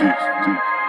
Diz, diz.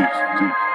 Música